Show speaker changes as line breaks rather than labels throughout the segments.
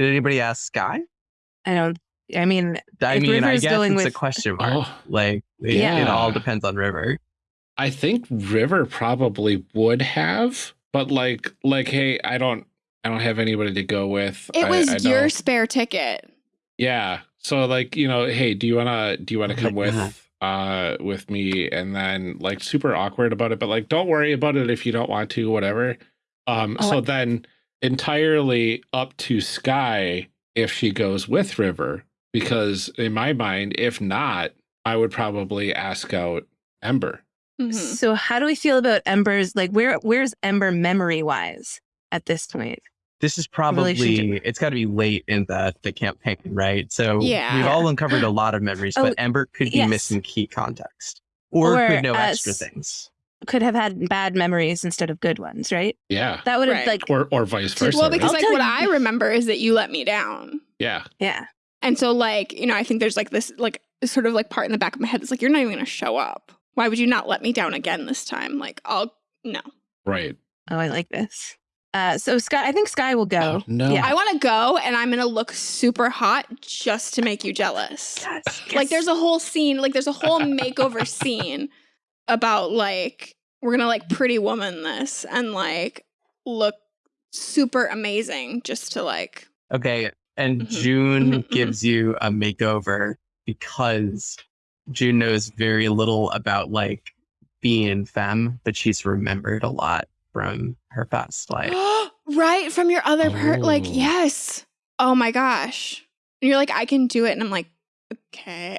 Did anybody ask Sky?
I don't. I mean,
I
If
mean, I guess
going
it's a question mark.
Oh,
Like, it,
Yeah.
it all depends on River.
I think River probably would have, but like, like, hey, I don't, I don't have anybody to go with.
It
I-
was
I
your
don't-
spare ticket.
Yeah. So like, you know, hey, do you wanna do you wanna
Oh
come with
God.
uh with me and then like super awkward about it, but like don't worry about it if you don't want to, whatever. Um
Oh,
so
I-
then entirely up to Sky if she goes with River, because in my mind, if not, I would probably ask out Ember.
Mhm.
So how do we feel about Ember's like where where's Ember memory wise at this point?
This is probably it's got to be late in the the campaign, right? So
Yeah.
we've all uncovered a lot of memories,
Oh,
but Ember could be
yes.
missing key context, or,
Or,
could know
uh,
extra things.
Could have had bad memories instead of good ones, right?
Yeah.
That would have
Right.
like
Or or vice versa.
well, because
I'll
like what I remember is that you let me down.
yeah.
yeah.
And so like, you know, I think there's like this like sort of like part in the back of my head that's like, you're not even gonna show up. Why would you not let me down again this time? Like, I'll no.
Right.
Oh, I like this. Uh, so Sky, I think Sky will go.
Oh, no.
Yeah.
I wanna go and I'm gonna look super hot just to make you jealous.
Yes,
Like there's a whole scene, like there's a whole makeover scene about like we're gonna like pretty woman this and like look super amazing just to like
Okay, and
Mhm,
June
mhm, mhm.
gives you a makeover because June knows very little about like being femme, but she's remembered a lot from her past life.
right from your other part like
Oh.
yes oh my gosh and you're like i can do it and i'm like okay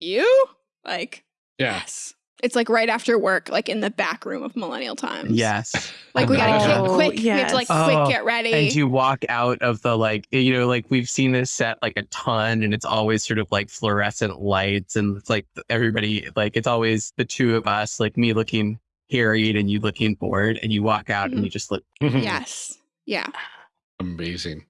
you like
Yeah.
yes it's like right after work like in the back room of millennial times
yes.
like we gotta
Oh,
get quick we have to like
yes.
quick
Oh,
get ready
and you walk out of the like you know like we've seen this set like a ton and it's always sort of like fluorescent lights and it's like everybody like it's always the two of us like me looking harried and you looking bored and you walk out and mm-hmm. you just look
yes yeah
Amazing.